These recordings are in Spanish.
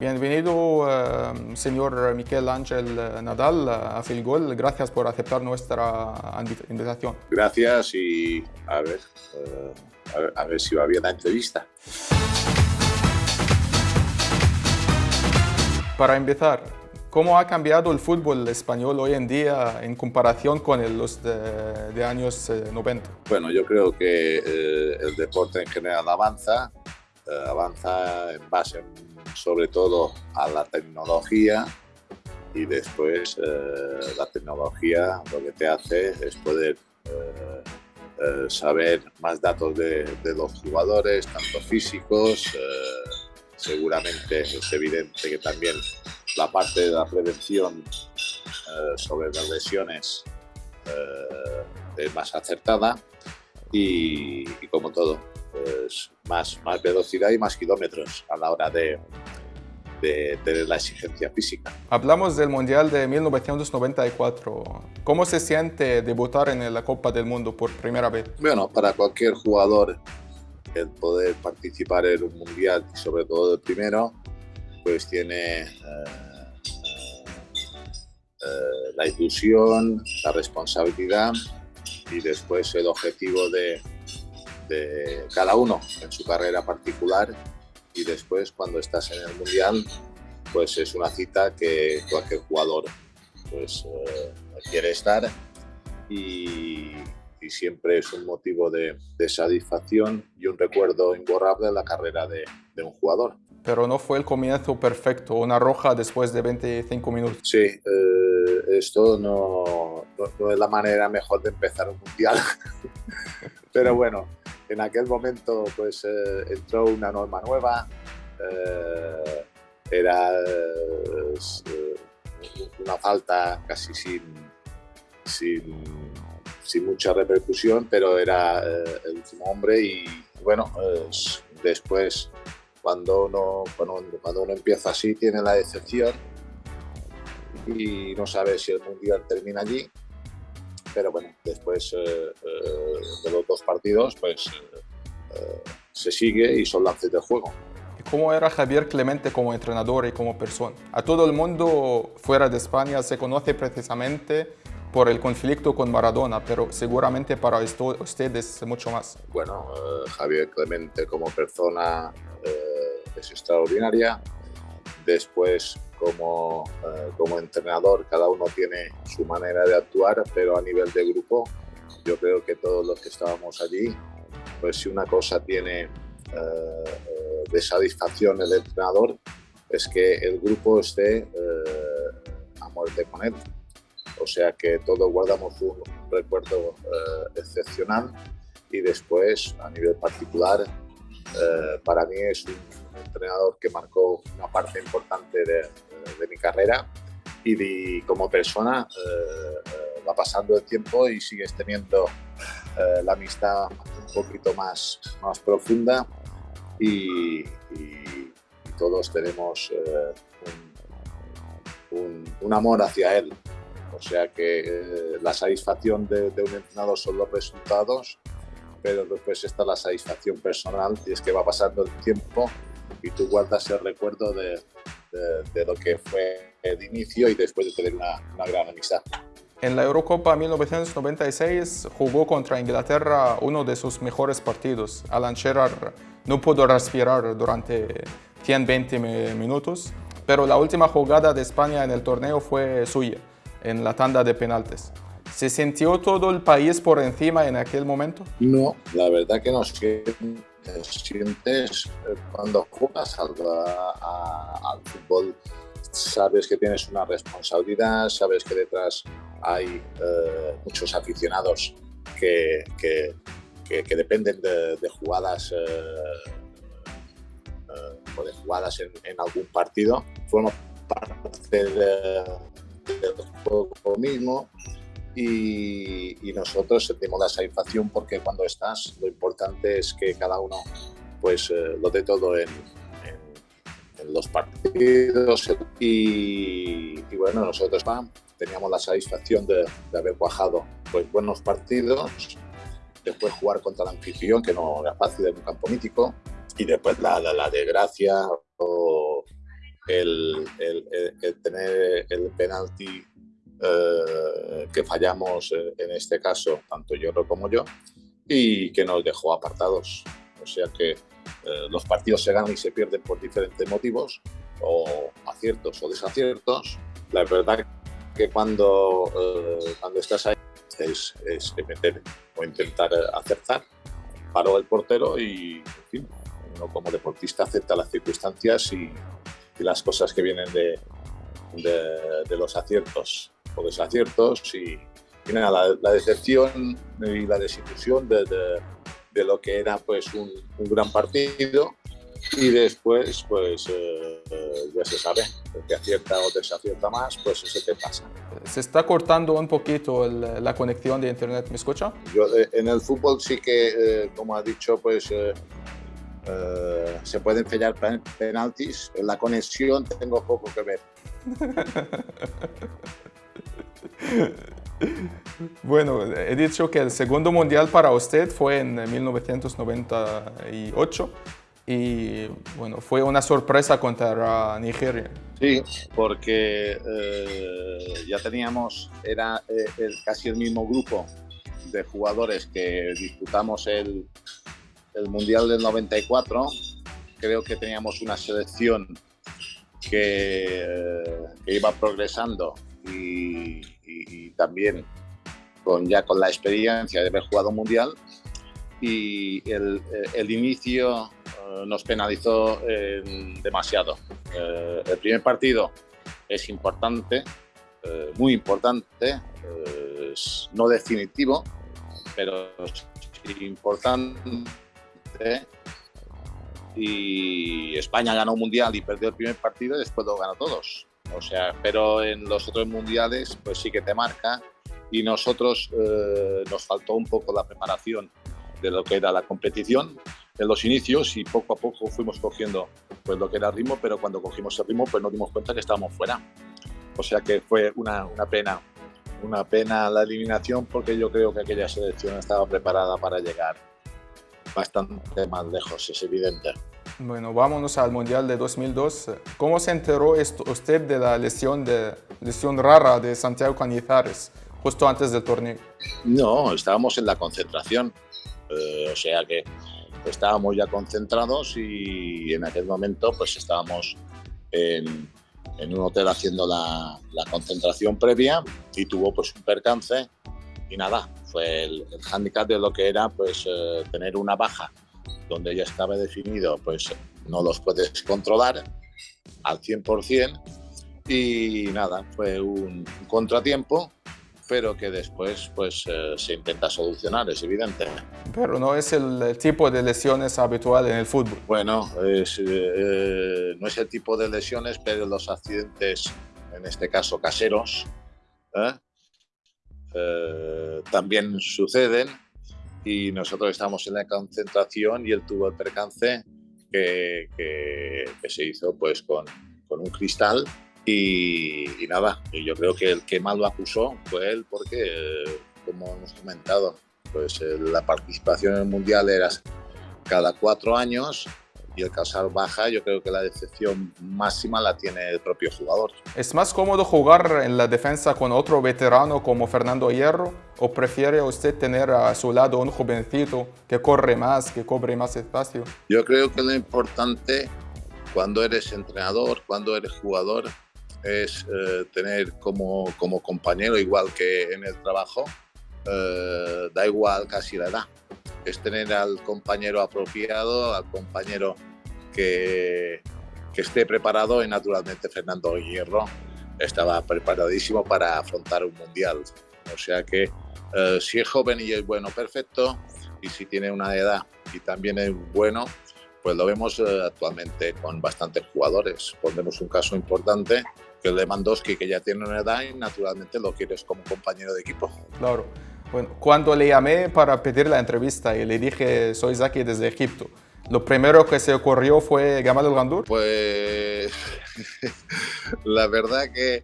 Bienvenido, eh, señor Miquel Ángel Nadal, a Filgol. Gracias por aceptar nuestra invitación. Gracias y a ver, eh, a ver, a ver si va bien la entrevista. Para empezar, ¿cómo ha cambiado el fútbol español hoy en día en comparación con los de, años 90? Eh, bueno, yo creo que el deporte en general avanza, avanza en base sobre todo a la tecnología y después eh, la tecnología lo que te hace es poder eh, eh, saber más datos de, los jugadores, tanto físicos, seguramente es evidente que también la parte de la prevención sobre las lesiones es más acertada y como todo, pues, más, más velocidad y más kilómetros a la hora de, de, la exigencia física. Hablamos del Mundial de 1994. ¿Cómo se siente debutar en la Copa del Mundo por primera vez? Bueno, para cualquier jugador el poder participar en un Mundial, sobre todo el primero, pues tiene eh, eh, la ilusión, la responsabilidad y después el objetivo de, de cada uno en su carrera particular y después cuando estás en el Mundial pues es una cita que cualquier jugador pues eh, quiere estar y, siempre es un motivo de, satisfacción y un recuerdo imborrable de la carrera de, un jugador. Pero no fue el comienzo perfecto, una roja después de 25 minutos. Sí, eh, esto no, no, es la manera mejor de empezar un mundial. Pero bueno, en aquel momento pues eh, entró una norma nueva, eh, era eh, una falta casi sin, sin, mucha repercusión, pero era el último hombre y bueno, después cuando uno, cuando uno empieza así tiene la decepción y no sabe si el mundial termina allí pero bueno, después eh, eh, de los dos partidos, pues eh, se sigue y son lances de juego. ¿Cómo era Javier Clemente como entrenador y como persona? A todo el mundo fuera de España se conoce precisamente por el conflicto con Maradona, pero seguramente para ustedes mucho más. Bueno, Javier Clemente como persona es extraordinaria. Después como, eh, como entrenador, cada uno tiene su manera de actuar, pero a nivel de grupo, yo creo que todos los que estábamos allí, pues si una cosa tiene eh, eh, de satisfacción el entrenador, es que el grupo esté a muerte con él. O sea que todos guardamos un recuerdo excepcional y después, a nivel particular, para mí es un entrenador que marcó una parte importante de, de mi carrera y como persona eh, eh, va pasando el tiempo y sigues teniendo eh, la amistad un poquito más, más profunda y, todos tenemos un, un, amor hacia él. O sea que la satisfacción de, de un entrenador son los resultados, pero después está la satisfacción personal y es que va pasando el tiempo y tú guardas el recuerdo de, de, lo que fue el inicio y después de tener una, una gran amistad. En la Eurocopa 1996 jugó contra Inglaterra uno de sus mejores partidos. Alan Shearer no pudo respirar durante 120 minutos, pero la última jugada de España en el torneo fue suya, en la tanda de penaltes. ¿Se sintió todo el país por encima en aquel momento? No, la verdad que no sientes eh, cuando juegas al, fútbol, sabes que tienes una responsabilidad, sabes que detrás hay eh, muchos aficionados que, que, dependen de, jugadas eh, de jugadas en, algún partido, forma parte del juego mismo y, nosotros sentimos la satisfacción porque cuando estás lo importante es que cada uno pues eh, lo dé todo en, los partidos y, bueno nosotros teníamos la satisfacción de, haber cuajado pues buenos partidos después jugar contra el anfitrión que no era fácil en un campo mítico y después la, la, la desgracia o el, tener el penalti eh, que fallamos eh, en este caso, tanto yo como yo, y que nos dejó apartados. O sea que los partidos se ganan y se pierden por diferentes motivos, o aciertos o desaciertos. La verdad que cuando, cuando estás ahí es, es meter o intentar acertar. Paró el portero y, en fin, uno como deportista acepta las circunstancias y, las cosas que vienen de, de, los aciertos o desaciertos y, nada, la, decepción y la desilusión de, de, lo que era pues un, un gran partido y después pues eh, ya se sabe, el que acierta o desacierta más, pues eso te pasa. Se está cortando un poquito la conexión de internet, ¿me escucha? Yo eh, en el fútbol sí que, eh, como ha dicho, pues se pueden fallar penaltis, en la conexión tengo poco que ver. Bueno, he dicho que el segundo mundial para usted fue en 1998 y bueno, fue una sorpresa contra Nigeria. Sí, porque eh, ya teníamos, era eh, casi el mismo grupo de jugadores que disputamos el, el Mundial del 94. Creo que teníamos una selección que, eh, iba progresando y, también con, ya con la experiencia de haber jugado un Mundial. Y el, el inicio nos penalizó eh, demasiado. Eh, el primer partido es importante, eh, muy importante, no definitivo, pero importante. Y España ganó un mundial y perdió el primer partido y después lo ganó todos. O sea, pero en los otros mundiales pues sí que te marca y nosotros nos faltó un poco la preparación de lo que era la competición en los inicios y poco a poco fuimos cogiendo pues, lo que era el ritmo, pero cuando cogimos el ritmo pues nos dimos cuenta que estábamos fuera. O sea que fue una, una pena, una pena la eliminación porque yo creo que aquella selección estaba preparada para llegar bastante más lejos, es evidente. Bueno, vámonos al Mundial de 2002. ¿Cómo se enteró usted de la lesión, de, lesión rara de Santiago Cañizares justo antes del torneo? No, estábamos en la concentración. Eh, o sea que estábamos ya concentrados y en aquel momento pues estábamos en, un hotel haciendo la, concentración previa y tuvo pues un percance y nada, fue el, el hándicap de lo que era pues eh, tener una baja donde ya estaba definido pues no los puedes controlar al 100% y nada, fue un contratiempo pero que después pues, eh, se intenta solucionar, es evidente. Pero no es el, tipo de lesiones habitual en el fútbol. Bueno, es, eh, no es el tipo de lesiones, pero los accidentes, en este caso caseros, ¿eh? también suceden y nosotros estamos en la concentración y él tuvo el percance que, que, que se hizo pues con, con un cristal y, nada, yo creo que el que más lo acusó fue él porque, como hemos comentado, pues la participación en el Mundial era cada cuatro años y el causar baja, yo creo que la decepción máxima la tiene el propio jugador. ¿Es más cómodo jugar en la defensa con otro veterano como Fernando Hierro o prefiere usted tener a su lado un jovencito que corre más, que cobre más espacio? Yo creo que lo importante cuando eres entrenador, cuando eres jugador, es eh, tener como, como, compañero, igual que en el trabajo, eh, da igual casi la edad, es tener al compañero apropiado, al compañero que, esté preparado y naturalmente Fernando Hierro estaba preparadísimo para afrontar un mundial. O sea que eh, si es joven y es bueno, perfecto, y si tiene una edad y también es bueno, pues lo vemos actualmente con bastantes jugadores. Pondremos un caso importante que el de Mandowski, que ya tiene una edad y naturalmente lo quieres como compañero de equipo. Claro. Bueno, cuando le llamé para pedir la entrevista y le dije, soy Zaki desde Egipto, ¿lo primero que se ocurrió fue Gamal El Gandur? Pues la verdad que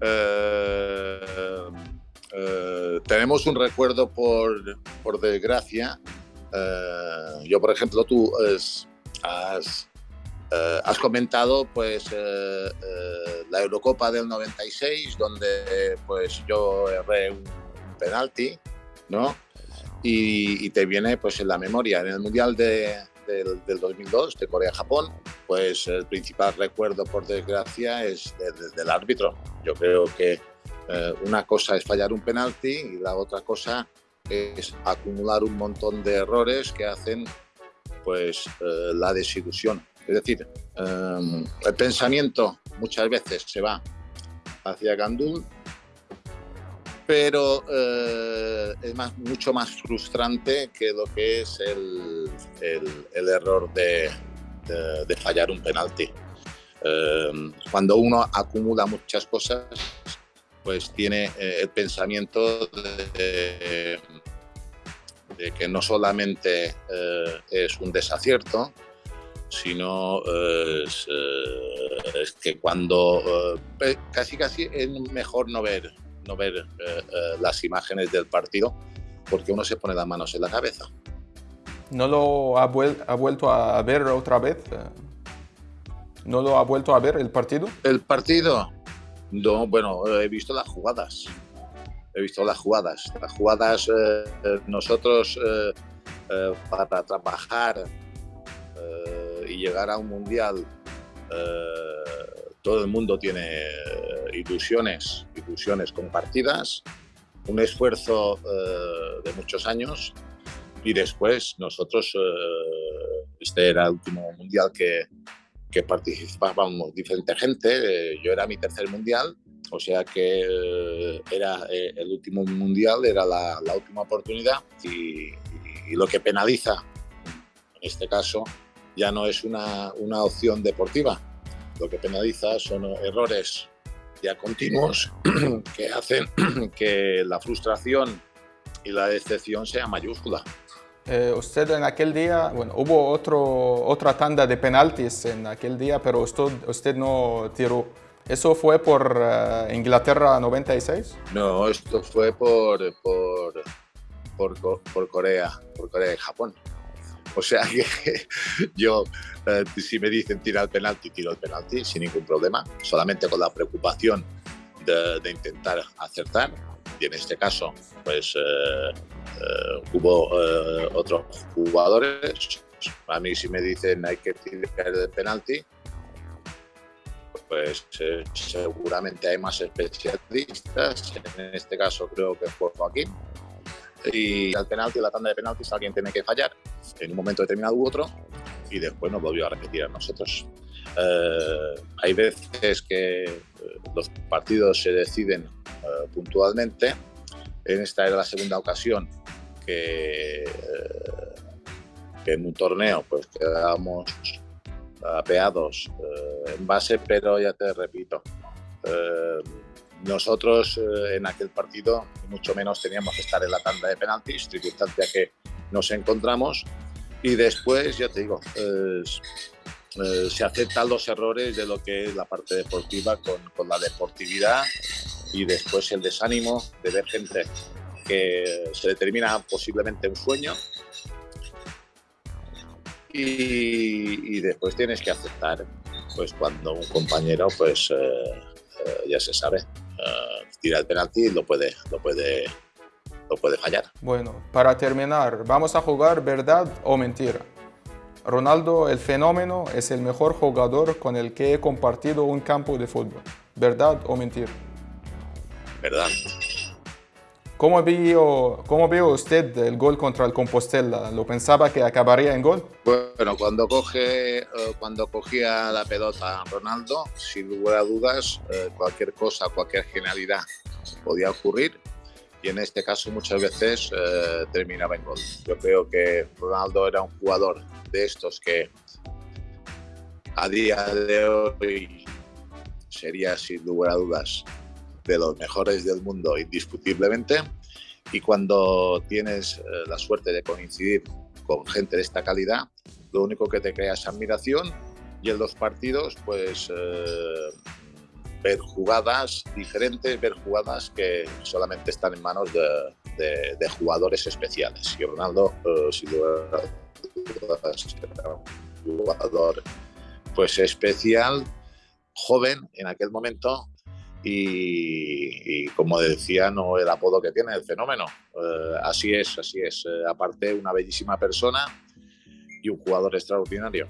eh, eh, tenemos un recuerdo por, por desgracia. Eh, yo, por ejemplo, tú has has comentado pues la Eurocopa del 96, donde pues yo erré un, penalti, ¿no? Y, te viene pues en la memoria. En el Mundial de, del, 2002, de Corea-Japón, pues el principal recuerdo, por desgracia, es del árbitro. Yo creo que una cosa es fallar un penalti y la otra cosa es acumular un montón de errores que hacen pues eh, la desilusión. Es decir, em, el pensamiento muchas veces se va hacia Gandul, pero eh, es más, mucho más frustrante que lo que es el, el, error de, de, fallar un penalti. Em, cuando uno acumula muchas cosas, pues tiene eh, el pensamiento de, que no solamente eh, es un desacierto, sino es, que cuando casi casi es mejor no ver, no ver las imágenes del partido porque uno se pone las manos en la cabeza. ¿No lo ha, ha vuelto a ver otra vez? ¿No lo ha vuelto a ver el partido? El partido, no, bueno, he visto las jugadas. He visto las jugadas. Las jugadas, eh, eh, nosotros eh, para trabajar y llegar a un mundial, todo el mundo tiene ilusiones, ilusiones compartidas, un esfuerzo de muchos años y después nosotros, este era el último mundial que, que participábamos diferente gente. Eh, yo era mi tercer mundial, o sea que eh, era eh, el último mundial, era la, última oportunidad y, lo que penaliza, en este caso, ya no es una, una opción deportiva. Lo que penaliza son errores ya continuos que hacen que la frustración y la decepción sea mayúscula. Eh, usted en aquel día, bueno, hubo otro, otra tanda de penaltis en aquel día, pero usted, usted no tiró. ¿Eso fue por uh, Inglaterra 96? No, esto fue por, por, por, por, Corea, por Corea y Japón. O sea que yo, eh, si me dicen tirar el penalti, tiro el penalti sin ningún problema, solamente con la preocupación de, de intentar acertar. Y en este caso, pues eh, eh, hubo eh, otros jugadores. A mí si me dicen hay que tirar el penalti, pues eh, seguramente hay más especialistas. En este caso creo que fue Joaquín. Y al penalti, la tanda de penaltis, alguien tiene que fallar en un momento determinado u otro y después nos volvió a repetir a nosotros. hay veces que los partidos se deciden puntualmente. En esta era la segunda ocasión que, en un torneo pues quedamos apeados eh, en base, pero ya te repito, eh, nosotros eh, en aquel partido mucho menos teníamos que estar en la tanda de penaltis, circunstancia que nos encontramos y después, ya te digo, se aceptan los errores de lo que es la parte deportiva con, con la deportividad y después el desánimo de ver gente que se determina posiblemente un sueño. Y, después tienes que aceptar pues cuando un compañero pues eh, eh, ya se sabe eh, tira el penalti y lo puede lo puede lo puede fallar. Bueno para terminar vamos a jugar verdad o mentira Ronaldo el fenómeno es el mejor jugador con el que he compartido un campo de fútbol verdad o mentira verdad ¿Cómo vio, ¿Cómo vio usted el gol contra el Compostela? ¿Lo pensaba que acabaría en gol? Bueno, cuando, coge, eh, cuando cogía la pelota Ronaldo, sin lugar a dudas, eh, cualquier cosa, cualquier genialidad podía ocurrir y en este caso muchas veces eh, terminaba en gol. Yo creo que Ronaldo era un jugador de estos que a día de hoy sería sin lugar a dudas de los mejores del mundo indiscutiblemente y cuando tienes eh, la suerte de coincidir con gente de esta calidad, lo único que te crea es admiración y en los partidos pues eh, ver jugadas diferentes, ver jugadas que solamente están en manos de, jugadores especiales. Y Ronaldo, eh, sin duda, un jugador pues especial, joven en aquel momento y, como decía, no el apodo que tiene, el fenómeno. Eh, así es, así es. Eh, aparte, una bellísima persona y un jugador extraordinario.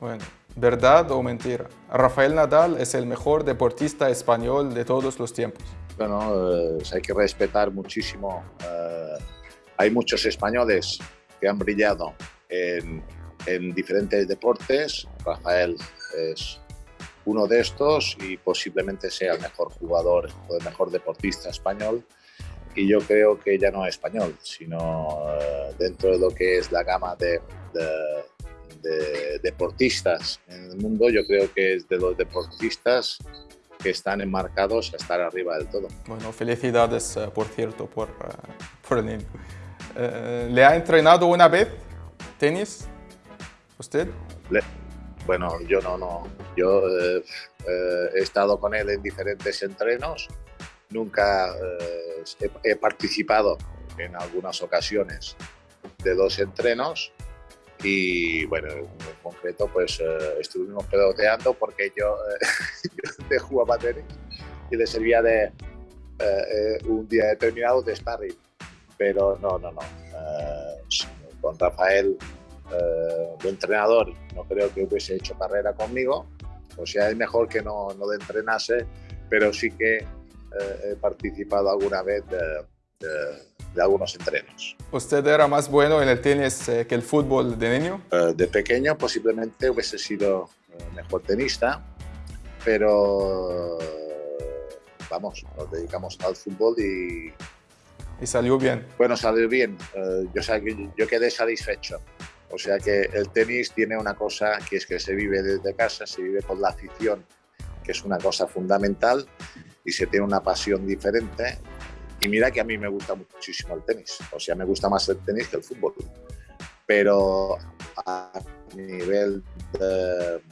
Bueno, ¿verdad o mentira? Rafael Nadal es el mejor deportista español de todos los tiempos. Bueno, eh, hay que respetar muchísimo. hay muchos españoles que han brillado en, en diferentes deportes. Rafael es uno de estos y posiblemente sea el mejor jugador o el mejor deportista español. Y yo creo que ya no es español, sino eh, dentro de lo que es la gama de, de, deportistas en el mundo, yo creo que es de los deportistas que están enmarcados a estar arriba del todo. Bueno, felicidades, eh, por cierto, por, eh, por el niño. ¿Le ha entrenado una vez tenis usted? Bueno, yo no, no. Yo eh, eh, he estado con él en diferentes entrenos. Nunca eh, he, participado en algunas ocasiones de dos entrenos y bueno, en concreto pues estuvimos peloteando porque yo, yo jugaba tenis y le servía de un día determinado de sparring. Pero no, no, no. con Rafael eh, de entrenador no creo que hubiese hecho carrera conmigo, o sea, es mejor que no, no de entrenase, pero sí que eh, he participado alguna vez de, de, algunos entrenos. ¿Usted era más bueno en el tenis eh, que el fútbol de niño? de pequeño posiblemente hubiese sido mejor tenista, pero vamos, nos dedicamos al fútbol y... ¿Y salió bien? Bueno, salió bien. yo, yo quedé satisfecho. O sea que el tenis tiene una cosa que es que se vive desde casa, se vive con la afición, que es una cosa fundamental, y se tiene una pasión diferente. Y mira que a mí me gusta muchísimo el tenis, o sea, me gusta más el tenis que el fútbol. Pero a nivel de,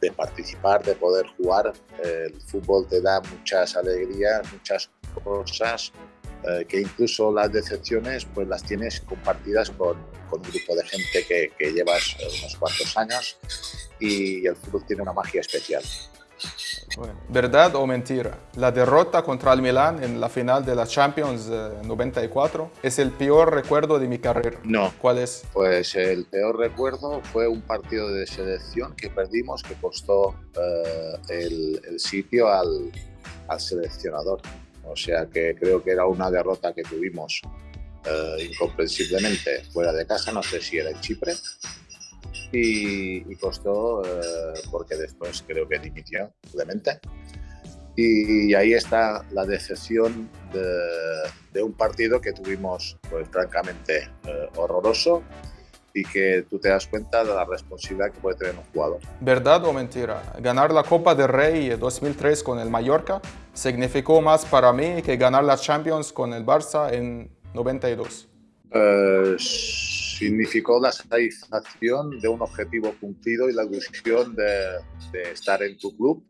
de participar, de poder jugar, el fútbol te da muchas alegrías, muchas cosas eh, que incluso las decepciones pues las tienes compartidas con, con un grupo de gente que, que llevas eh, unos cuantos años y el fútbol tiene una magia especial. ¿Verdad o mentira? La derrota contra el Milan en la final de la Champions 94 eh, es el peor recuerdo de mi carrera. No. ¿Cuál es? Pues el peor recuerdo fue un partido de selección que perdimos que costó el, el, sitio al, al seleccionador. O sea que creo que era una derrota que tuvimos eh, incomprensiblemente fuera de casa, no sé si era en Chipre, y, costó eh, porque después creo que dimitió, obviamente. Y, ahí está la decepción de, un partido que tuvimos, pues francamente, eh, horroroso y que tú te das cuenta de la responsabilidad que puede tener un jugador. ¿Verdad o mentira? Ganar la Copa del Rey 2003 con el Mallorca significó más para mí que ganar la Champions con el Barça en 92. Eh, significó la satisfacción de un objetivo cumplido y la ilusión de, estar en tu club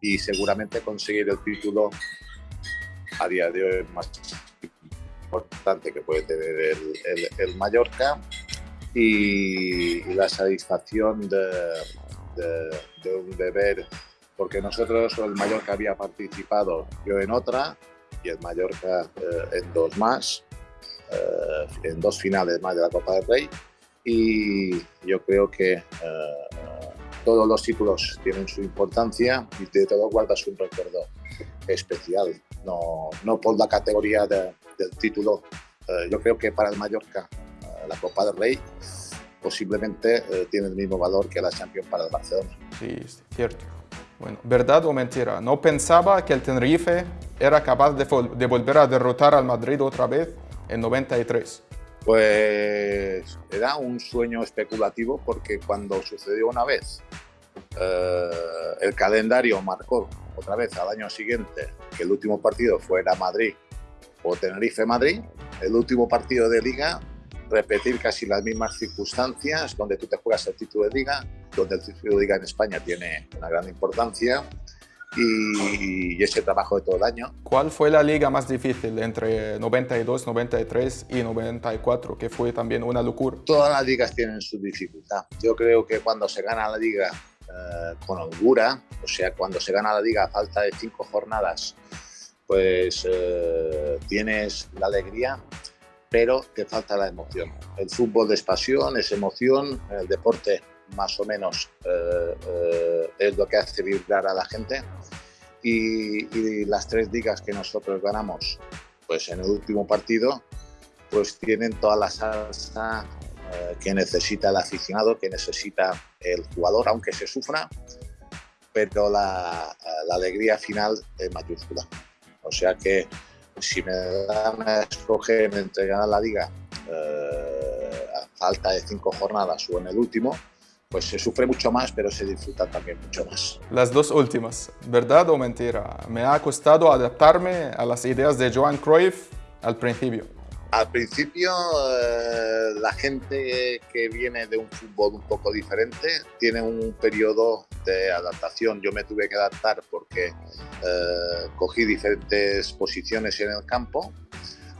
y seguramente conseguir el título a día de hoy más importante que puede tener el, el Mallorca y, la satisfacción de, de, un deber, porque nosotros, el Mallorca había participado, yo en otra y el Mallorca eh, en dos más, eh, en dos finales más de la Copa del Rey y yo creo que eh, todos los títulos tienen su importancia y de todo guardas un recuerdo especial, no, no por la categoría del título. yo creo que para el Mallorca la Copa del Rey posiblemente eh, tiene el mismo valor que la Champions para el Barcelona. Sí, es cierto. Bueno, ¿verdad o mentira? ¿No pensaba que el Tenerife era capaz de, de, volver a derrotar al Madrid otra vez en 93? Pues era un sueño especulativo porque cuando sucedió una vez, eh, el calendario marcó otra vez al año siguiente que el último partido fuera Madrid o Tenerife-Madrid, el último partido de liga repetir casi las mismas circunstancias, donde tú te juegas el título de liga, donde el título de liga en España tiene una gran importancia y, ese trabajo de todo el año. ¿Cuál fue la liga más difícil entre 92, 93 y 94, que fue también una locura? Todas las ligas tienen su dificultad. Yo creo que cuando se gana la liga eh, con holgura, o sea, cuando se gana la liga a falta de cinco jornadas, pues eh, tienes la alegría, pero te falta la emoción. El fútbol es pasión, es emoción, el deporte más o menos eh, eh, es lo que hace vibrar a la gente. Y, las tres ligas que nosotros ganamos pues en el último partido, pues tienen toda la salsa eh, que necesita el aficionado, que necesita el jugador, aunque se sufra, pero la, la alegría final es mayúscula. O sea que si me dan a escoger entre ganar la liga a falta de cinco jornadas o en el último, pues se sufre mucho más, pero se disfruta también mucho más. Las dos últimas, ¿verdad o mentira? Me ha costado adaptarme a las ideas de Joan Cruyff al principio. Al principio, eh, la gente que viene de un fútbol un poco diferente tiene un periodo de adaptación. Yo me tuve que adaptar porque eh, cogí diferentes posiciones en el campo.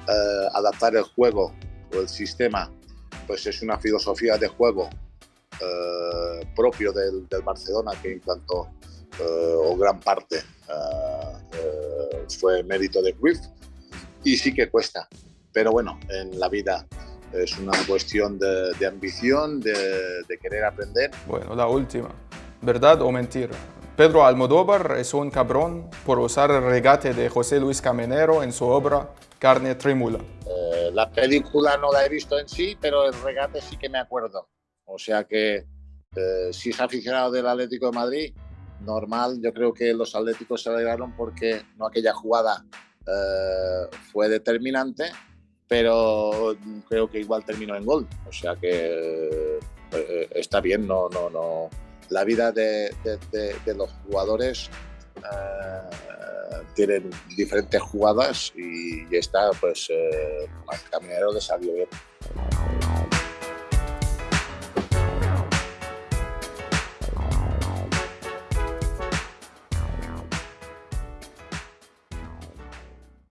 Eh, adaptar el juego o el sistema, pues es una filosofía de juego propio del, Barcelona que implantó o gran parte fue mérito de Cruyff y sí que cuesta, pero bueno, en la vida es una cuestión de, ambición, de, querer aprender. Bueno, la última, ¿verdad o mentira? Pedro Almodóvar es un cabrón por usar el regate de José Luis Camenero en su obra Carne Trímula. la película no la he visto en sí, pero el regate sí que me acuerdo. O sea que eh, si es aficionado del Atlético de Madrid, normal, yo creo que los Atléticos se alegraron porque no aquella jugada eh, fue determinante, pero creo que igual terminó en gol. O sea que eh, está bien, no, no, no. La vida de, los jugadores tienen diferentes jugadas y, está, pues, al caminero le salió bien.